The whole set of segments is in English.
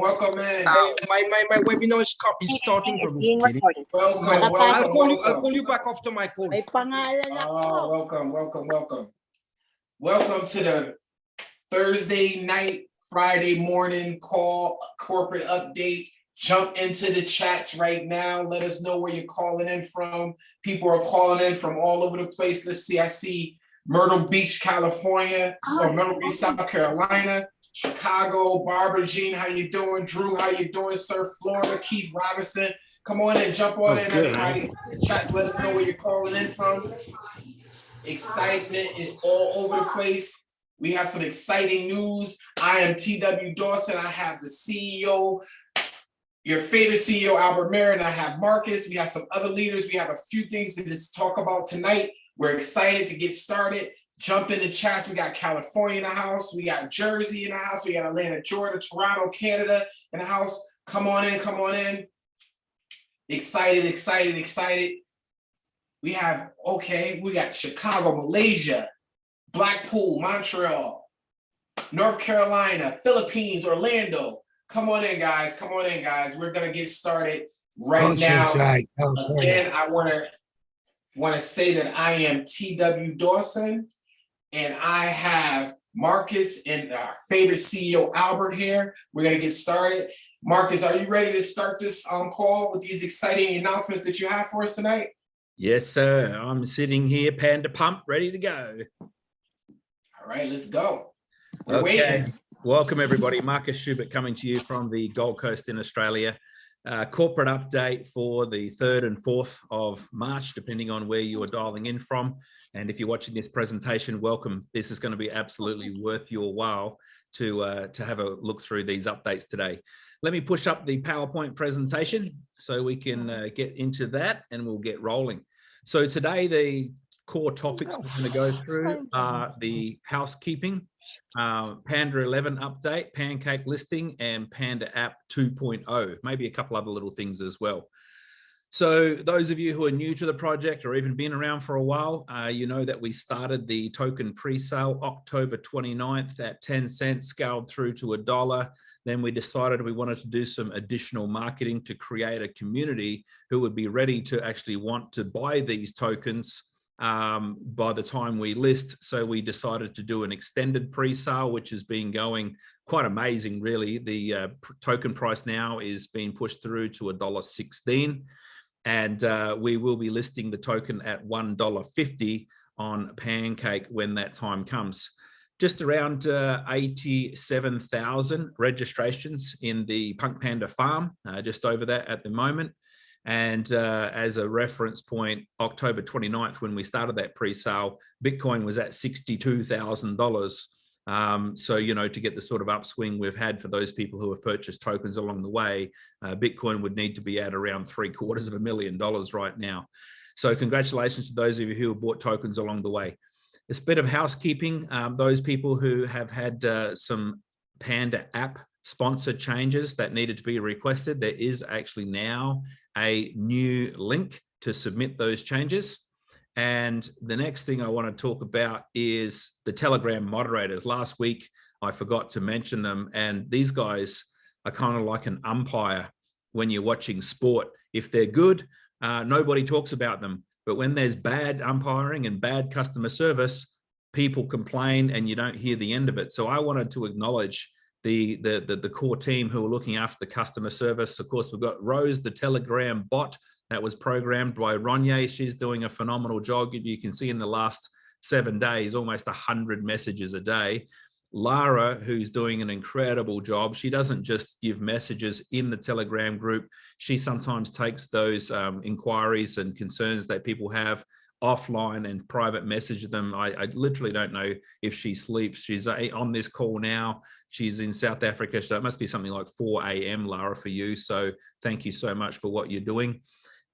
Welcome in. Uh, my, my, my webinar is, co- is starting. It's being recorded. Welcome, Wala pa I'll welcome, call you, I'll welcome. call you back after my call. May pangalan ako. Oh, welcome, welcome, welcome. Welcome to the Thursday night, Friday morning call, corporate update. Jump into the chats right now. Let us know where you're calling in from. People are calling in from all over the place. Let's see, I see Myrtle Beach, California, so Oh, Myrtle Beach, South Carolina, Chicago, Barbara Jean, how you doing? Drew, how you doing? Sir Florida, Keith Robinson. Come on and jump on That's in, good. everybody. Chats, let us know where you're calling in from. Excitement is all over the place. We have some exciting news. I am TW Dawson. I have the CEO, your favorite CEO, Albert Merritt. I have Marcus. We have some other leaders. We have a few things to just talk about tonight. We're excited to get started. Jump in the chats. We got California in the house. We got Jersey in the house. We got Atlanta, Georgia, Toronto, Canada in the house. Come on in, come on in. Excited, excited, excited. We have, okay, we got Chicago, Malaysia, Blackpool, Montreal, North Carolina, Philippines, Orlando. Come on in, guys. Come on in, guys. We're gonna get started right now. Again, I wanna, wanna say that I am TW Dawson. And I have Marcus and our favorite CEO Albert here. We're gonna get started. Marcus, are you ready to start this um call with these exciting announcements that you have for us tonight? Yes, sir. I'm sitting here, panda pump, ready to go. All right, let's go. We're Okay. waiting. Welcome, everybody. Marcus Schubert coming to you from the Gold Coast in Australia. Uh, corporate update for the 3rd and 4th of March, depending on where you are dialing in from. And if you're watching this presentation, welcome. This is going to be absolutely worth your while to, uh, to have a look through these updates today. Let me push up the PowerPoint presentation so we can uh, get into that and we'll get rolling. So today, the core topics we're going to go through are the housekeeping, uh, Panda 11 update, Pancake listing, and Panda app 2.0, maybe a couple other little things as well. So those of you who are new to the project or even been around for a while, uh, you know that we started the token pre-sale October 29th at 10 cents, scaled through to a dollar. Then we decided we wanted to do some additional marketing to create a community who would be ready to actually want to buy these tokens um, by the time we list. So we decided to do an extended pre-sale, which has been going quite amazing, really. The uh, token price now is being pushed through to a dollar sixteen, and uh, we will be listing the token at one dollar fifty on Pancake when that time comes. Just around uh, 87,000 registrations in the Punk Panda farm, uh, just over that at the moment. And uh, as a reference point, October 29th, when we started that pre-sale, Bitcoin was at $62,000. Um, so, you know, to get the sort of upswing we've had for those people who have purchased tokens along the way, uh, Bitcoin would need to be at around three quarters of a million dollars right now. So congratulations to those of you who have bought tokens along the way. This bit of housekeeping, um, those people who have had uh, some Panda app sponsor changes that needed to be requested, there is actually now a new link to submit those changes. And the next thing I want to talk about is the Telegram moderators. Last week, I forgot to mention them, and these guys are kind of like an umpire when you're watching sport. If they're good, uh, nobody talks about them. But when there's bad umpiring and bad customer service, people complain and you don't hear the end of it. So I wanted to acknowledge the, the, the, the core team who are looking after the customer service. Of course, we've got Rose, the Telegram bot that was programmed by Ronye. She's doing a phenomenal job. You can see in the last seven days, almost 100 messages a day. Lara, who's doing an incredible job, she doesn't just give messages in the Telegram group. She sometimes takes those um, inquiries and concerns that people have offline and private message them. I, I, literally don't know if she sleeps. She's on this call now. She's in South Africa, so it must be something like 4 a.m. Lara for you. So thank you so much for what you're doing.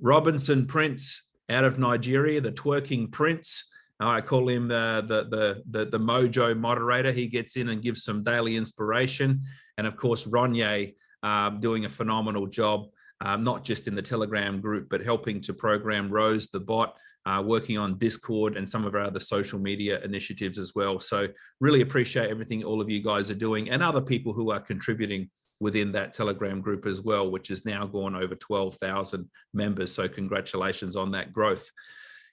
Robinson Prince out of Nigeria, the twerking prince. I call him the, the, the, the, the mojo moderator. He gets in and gives some daily inspiration. And of course, Ronye um, doing a phenomenal job, um, not just in the Telegram group, but helping to program Rose, the bot, uh, working on Discord and some of our other social media initiatives as well. So really appreciate everything all of you guys are doing and other people who are contributing within that Telegram group as well, which has now gone over 12,000 members. So congratulations on that growth.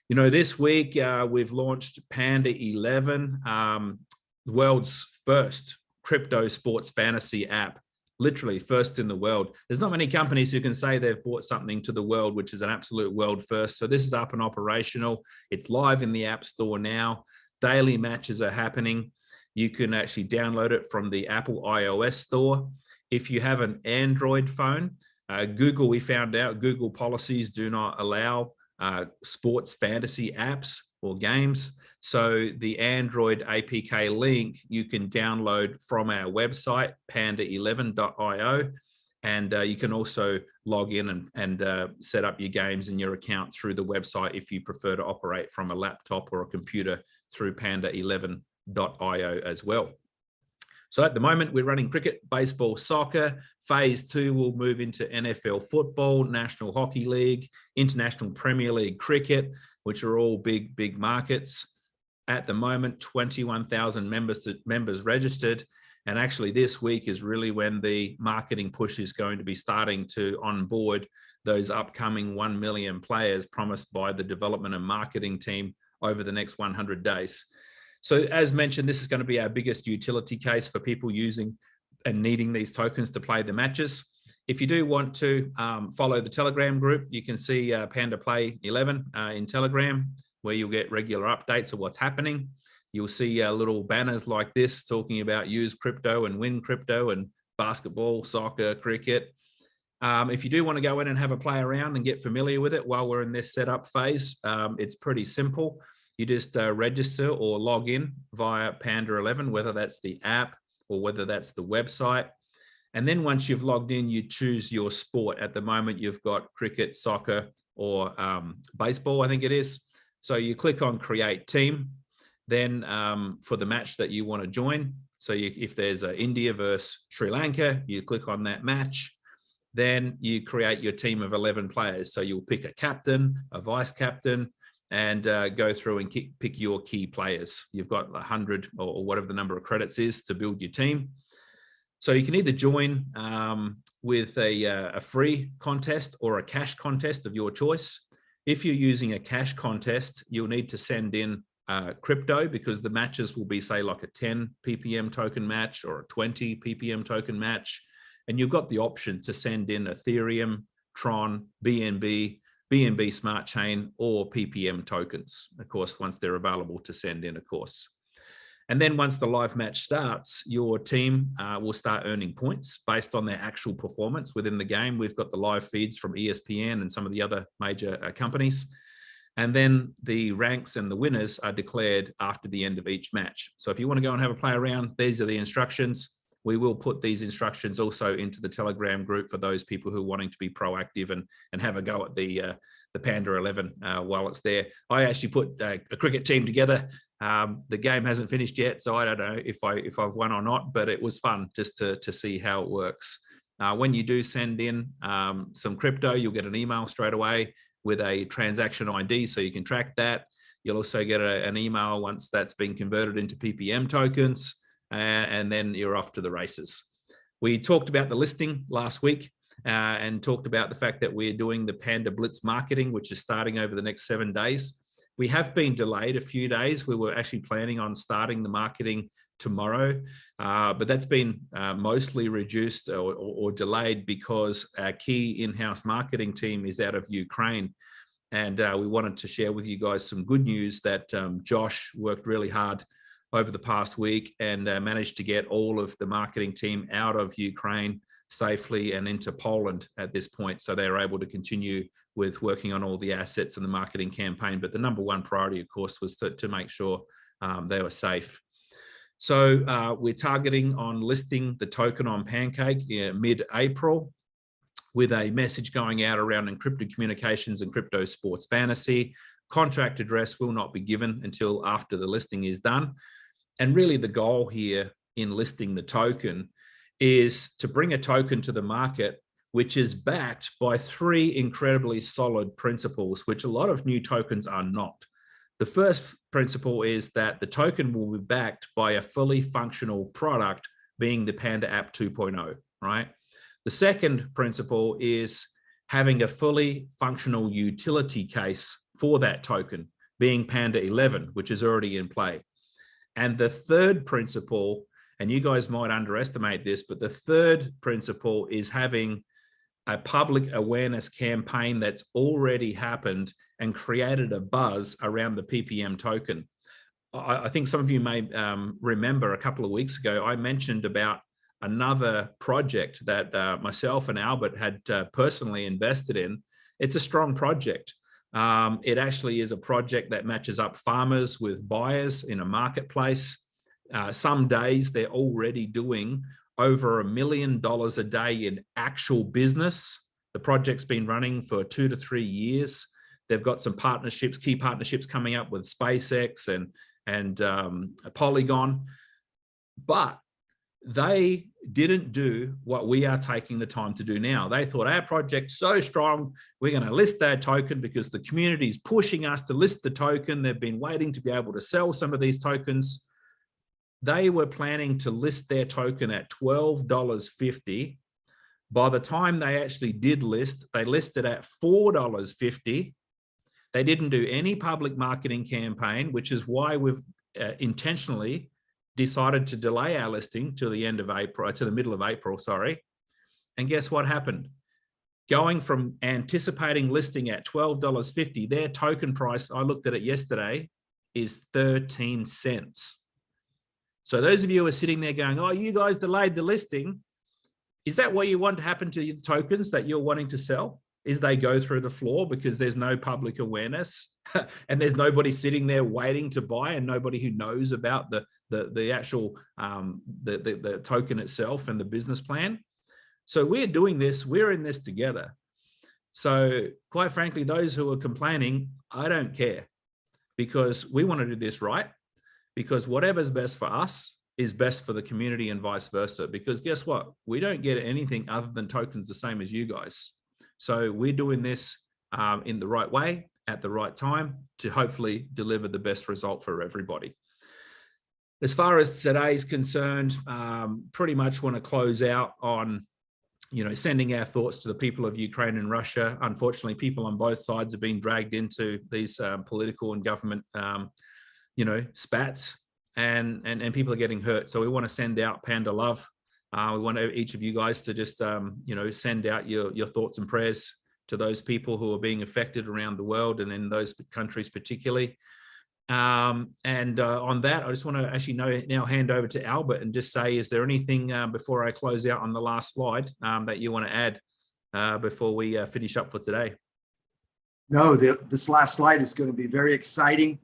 You know, this week uh, we've launched Panda 11, um, the world's first crypto sports fantasy app literally first in the world. There's not many companies who can say they've brought something to the world, which is an absolute world first. So this is up and operational. It's live in the App Store now. Daily matches are happening. You can actually download it from the Apple iOS store. If you have an Android phone, uh, Google, we found out Google policies do not allow uh, sports fantasy apps or games. So the Android APK link you can download from our website, panda11.io. And uh, you can also log in and, and uh, set up your games and your account through the website if you prefer to operate from a laptop or a computer through panda11.io as well. So at the moment, we're running cricket, baseball, soccer. Phase two will move into NFL football, National Hockey League, International Premier League cricket, which are all big, big markets. At the moment, 21,000 members, members registered. And actually this week is really when the marketing push is going to be starting to onboard those upcoming 1 million players promised by the development and marketing team over the next 100 days. So as mentioned, this is going to be our biggest utility case for people using and needing these tokens to play the matches. If you do want to um, follow the Telegram group, you can see uh, Panda Play 11 uh, in Telegram, where you'll get regular updates of what's happening. You'll see uh, little banners like this talking about use crypto and win crypto and basketball, soccer, cricket. Um, if you do want to go in and have a play around and get familiar with it while we're in this setup phase, um, it's pretty simple. You just uh, register or log in via Panda 11, whether that's the app or whether that's the website. And then once you've logged in, you choose your sport. At the moment, you've got cricket, soccer, or um, baseball, I think it is. So you click on create team, then um, for the match that you want to join. So you, if there's a India versus Sri Lanka, you click on that match. Then you create your team of 11 players. So you'll pick a captain, a vice captain, and uh, go through and pick your key players. You've got 100 or whatever the number of credits is to build your team. So you can either join um, with a, uh, a free contest or a cash contest of your choice. If you're using a cash contest, you'll need to send in uh, crypto because the matches will be say like a 10 ppm token match or a 20 ppm token match and you've got the option to send in ethereum tron bnb bnb smart chain or ppm tokens of course once they're available to send in of course and then once the live match starts, your team uh, will start earning points based on their actual performance within the game. We've got the live feeds from ESPN and some of the other major uh, companies. And then the ranks and the winners are declared after the end of each match. So if you want to go and have a play around, these are the instructions. We will put these instructions also into the Telegram group for those people who are wanting to be proactive and, and have a go at the, uh, the Panda 11 uh, while it's there. I actually put uh, a cricket team together um, the game hasn't finished yet, so I don't know if I if I've won or not. But it was fun just to to see how it works. Uh, when you do send in um, some crypto, you'll get an email straight away with a transaction ID, so you can track that. You'll also get a, an email once that's been converted into PPM tokens, and then you're off to the races. We talked about the listing last week. Uh, and talked about the fact that we're doing the Panda Blitz marketing, which is starting over the next seven days. We have been delayed a few days. We were actually planning on starting the marketing tomorrow, uh, but that's been uh, mostly reduced or, or, or, delayed because our key in-house marketing team is out of Ukraine. And uh, we wanted to share with you guys some good news that um, Josh worked really hard over the past week and uh, managed to get all of the marketing team out of Ukraine safely and into Poland at this point. So they're able to continue with working on all the assets and the marketing campaign. But the number one priority, of course, was to, to make sure um, they were safe. So uh, we're targeting on listing the token on Pancake mid-April with a message going out around encrypted communications and crypto sports fantasy. Contract address will not be given until after the listing is done. And really the goal here in listing the token is to bring a token to the market which is backed by three incredibly solid principles, which a lot of new tokens are not. The first principle is that the token will be backed by a fully functional product being the Panda app 2.0, right? The second principle is having a fully functional utility case for that token, being Panda 11, which is already in play. And the third principle, and you guys might underestimate this, but the third principle is having a public awareness campaign that's already happened and created a buzz around the PPM token. I, I think some of you may um, remember a couple of weeks ago, I mentioned about another project that uh, myself and Albert had uh, personally invested in. It's a strong project. Um, it actually is a project that matches up farmers with buyers in a marketplace. Uh, some days they're already doing over a million dollars a day in actual business. The project's been running for two to three years. They've got some partnerships, key partnerships coming up with SpaceX and, and um, Polygon. But they didn't do what we are taking the time to do now. They thought our project's so strong, we're going to list that token because the community is pushing us to list the token. They've been waiting to be able to sell some of these tokens. They were planning to list their token at $12.50. By the time they actually did list, they listed at $4.50. They didn't do any public marketing campaign, which is why we've uh, intentionally decided to delay our listing to the end of April, uh, to the middle of April, sorry. And guess what happened? Going from anticipating listing at $12.50, their token price, I looked at it yesterday, is 13 cents. So those of you who are sitting there going, oh, you guys delayed the listing. Is that what you want to happen to your tokens that you're wanting to sell? Is they go through the floor because there's no public awareness? and there's nobody sitting there waiting to buy and nobody who knows about the the, the actual um, the, the, the token itself and the business plan. So we're doing this, we're in this together. So quite frankly, those who are complaining, I don't care because we want to do this right because whatever's best for us is best for the community and vice versa. Because guess what? We don't get anything other than tokens the same as you guys. So we're doing this um, in the right way at the right time to hopefully deliver the best result for everybody. As far as today is concerned, um, pretty much want to close out on you know, sending our thoughts to the people of Ukraine and Russia. Unfortunately, people on both sides have been dragged into these um, political and government, um, you know, spats and, and, and people are getting hurt. So we want to send out Panda Love. Uh, we want each of you guys to just, um, you know, send out your, your thoughts and prayers to those people who are being affected around the world and in those countries particularly. Um, and uh, on that, I just want to actually know, now hand over to Albert and just say, is there anything uh, before I close out on the last slide um, that you want to add uh, before we uh, finish up for today? No, the, this last slide is going to be very exciting.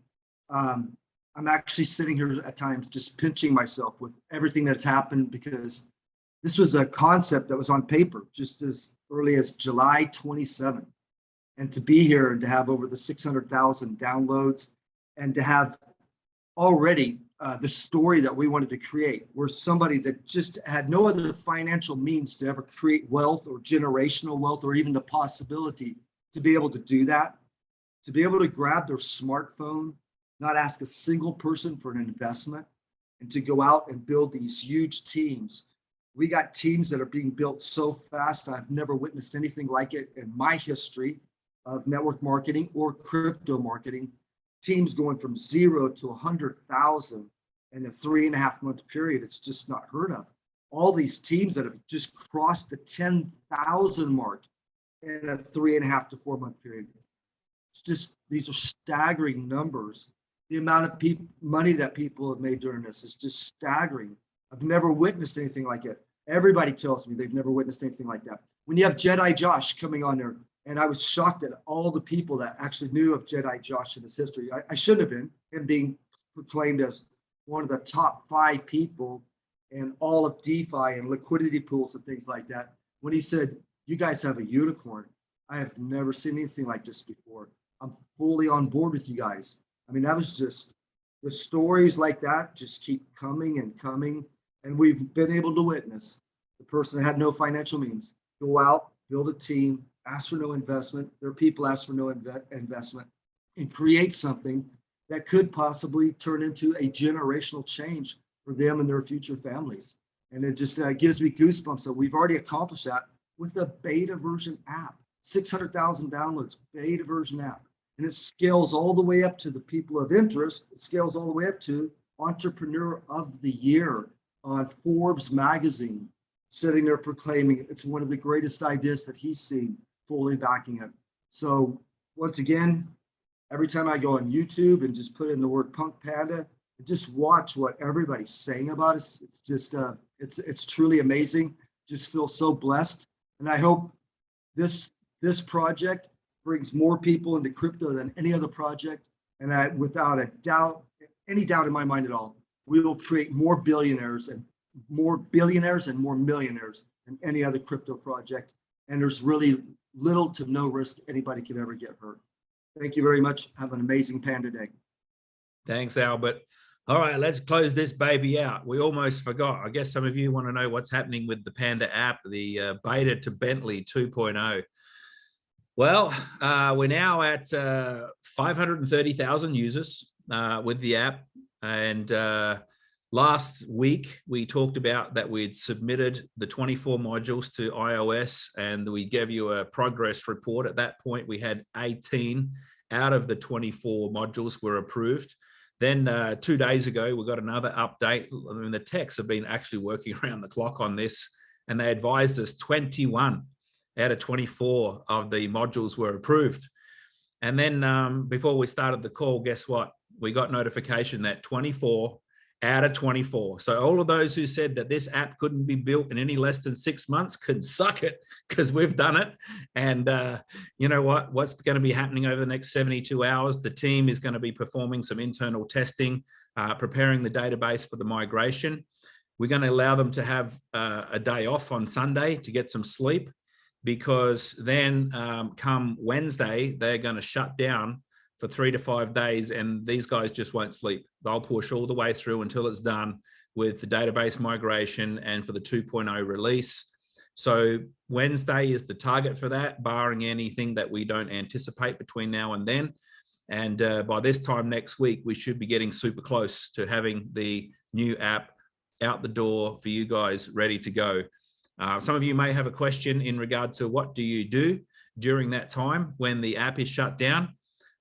Um, I'm actually sitting here at times just pinching myself with everything that's happened because this was a concept that was on paper just as early as July 27. And to be here and to have over the 600,000 downloads and to have already uh, the story that we wanted to create, where somebody that just had no other financial means to ever create wealth or generational wealth or even the possibility to be able to do that, to be able to grab their smartphone, not ask a single person for an investment, and to go out and build these huge teams we got teams that are being built so fast. I've never witnessed anything like it in my history of network marketing or crypto marketing. Teams going from zero to 100,000 in a three and a half month period. It's just not heard of. All these teams that have just crossed the 10,000 mark in a three and a half to four month period. It's just, these are staggering numbers. The amount of people, money that people have made during this is just staggering. I've never witnessed anything like it. Everybody tells me they've never witnessed anything like that. When you have Jedi Josh coming on there, and I was shocked at all the people that actually knew of Jedi Josh and his history. I, I shouldn't have been, him being proclaimed as one of the top five people in all of DeFi and liquidity pools and things like that. When he said, you guys have a unicorn, I have never seen anything like this before. I'm fully on board with you guys. I mean, that was just, the stories like that just keep coming and coming and we've been able to witness the person that had no financial means go out, build a team, ask for no investment. Their people ask for no inve investment and create something that could possibly turn into a generational change for them and their future families. And it just uh, gives me goosebumps that we've already accomplished that with a beta version app, 600,000 downloads, beta version app. And it scales all the way up to the people of interest. It scales all the way up to Entrepreneur of the Year on Forbes magazine, sitting there proclaiming it's one of the greatest ideas that he's seen, fully backing it. So once again, every time I go on YouTube and just put in the word Punk Panda, just watch what everybody's saying about us. It's just, uh, it's, it's truly amazing. Just feel so blessed. And I hope this, this project brings more people into crypto than any other project. And I, without a doubt, any doubt in my mind at all, we will create more billionaires and more billionaires and more millionaires than any other crypto project. And there's really little to no risk anybody can ever get hurt. Thank you very much. Have an amazing Panda Day. Thanks, Albert. All right, let's close this baby out. We almost forgot. I guess some of you want to know what's happening with the Panda app, the uh, beta to Bentley 2.0. Well, uh, we're now at uh, 530,000 users uh, with the app. And uh, last week, we talked about that we'd submitted the 24 modules to iOS and we gave you a progress report. At that point, we had 18 out of the 24 modules were approved. Then uh, two days ago, we got another update. I mean, the techs have been actually working around the clock on this, and they advised us 21 out of 24 of the modules were approved. And then um, before we started the call, guess what? We got notification that 24 out of 24. So all of those who said that this app couldn't be built in any less than six months can suck it because we've done it. And uh, you know what? What's going to be happening over the next 72 hours? The team is going to be performing some internal testing, uh, preparing the database for the migration. We're going to allow them to have uh, a day off on Sunday to get some sleep because then um, come Wednesday, they're going to shut down for three to five days and these guys just won't sleep. They'll push all the way through until it's done with the database migration and for the 2.0 release. So Wednesday is the target for that, barring anything that we don't anticipate between now and then. And uh, by this time next week, we should be getting super close to having the new app out the door for you guys ready to go. Uh, some of you may have a question in regard to what do you do during that time when the app is shut down?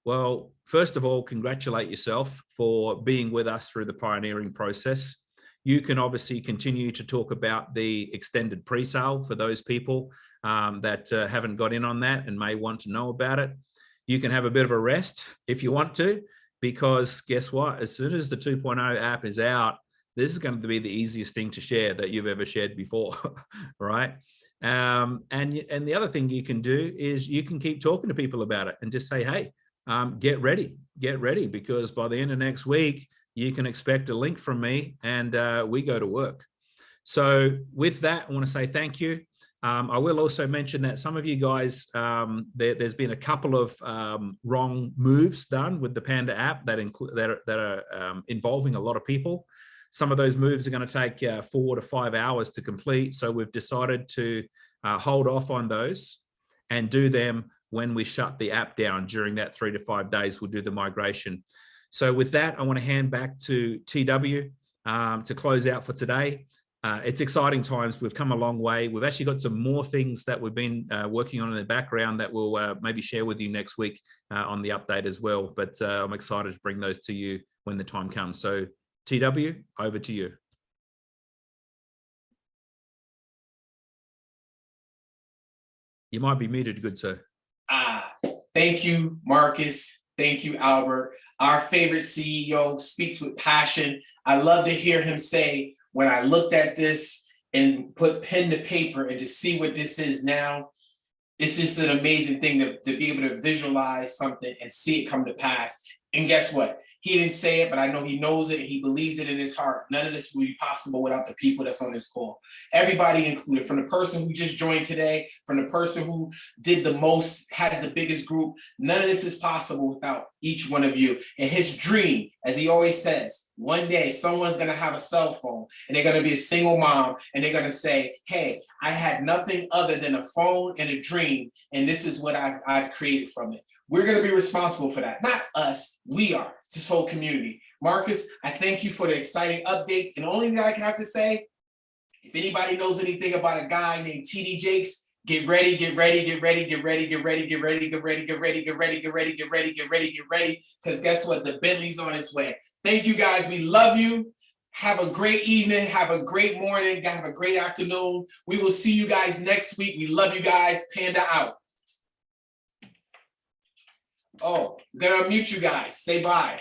Well, first of all, congratulate yourself for being with us through the pioneering process. You can obviously continue to talk about the extended pre-sale for those people um, that uh, haven't got in on that and may want to know about it. You can have a bit of a rest if you want to, because guess what? As soon as the 2.0 app is out, this is going to be the easiest thing to share that you've ever shared before, right? Um, and, and the other thing you can do is you can keep talking to people about it and just say, hey, um, get ready, get ready, because by the end of next week, you can expect a link from me and uh, we go to work. So with that, I want to say thank you. Um, I will also mention that some of you guys, um, there, has been a couple of um, wrong moves done with the Panda app that include that are, that are um, involving a lot of people. Some of those moves are going to take uh, four to five hours to complete. So we've decided to uh, hold off on those and do them when we shut the app down during that three to five days, we'll do the migration. So with that, I want to hand back to TW um, to close out for today. Uh, it's exciting times. We've come a long way. We've actually got some more things that we've been uh, working on in the background that we'll uh, maybe share with you next week uh, on the update as well. But uh, I'm excited to bring those to you when the time comes. So TW, over to you. You might be muted, good sir. Thank you, Marcus. Thank you, Albert. Our favorite CEO speaks with passion. I love to hear him say, when I looked at this and put pen to paper and to see what this is now, it's just an amazing thing to, to be able to visualize something and see it come to pass. And guess what? He didn't say it, but I know he knows it. He believes it in his heart. None of this would be possible without the people that's on this call. Everybody included, from the person who just joined today, from the person who did the most, has the biggest group. None of this is possible without each one of you. And his dream, as he always says, one day someone's gonna have a cell phone and they're gonna be a single mom and they're gonna say, hey, I had nothing other than a phone and a dream, and this is what I've, I've created from it. We're gonna be responsible for that, not us, we are, this whole community. Marcus, I thank you for the exciting updates, and the only thing I can have to say, if anybody knows anything about a guy named TD Jakes, Get ready, get ready, get ready, get ready, get ready, get ready, get ready, get ready, get ready, get ready, get ready, get ready, get ready. Because guess what? The Bentley's on its way. Thank you guys. We love you. Have a great evening. Have a great morning. Have a great afternoon. We will see you guys next week. We love you guys. Panda out. Oh, I'm gonna mute you guys. Say bye.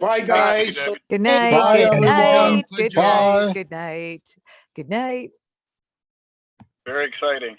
Bye, guys. Good night, Bye, good everyone. night, Good good job. night, good night, good night. Very exciting.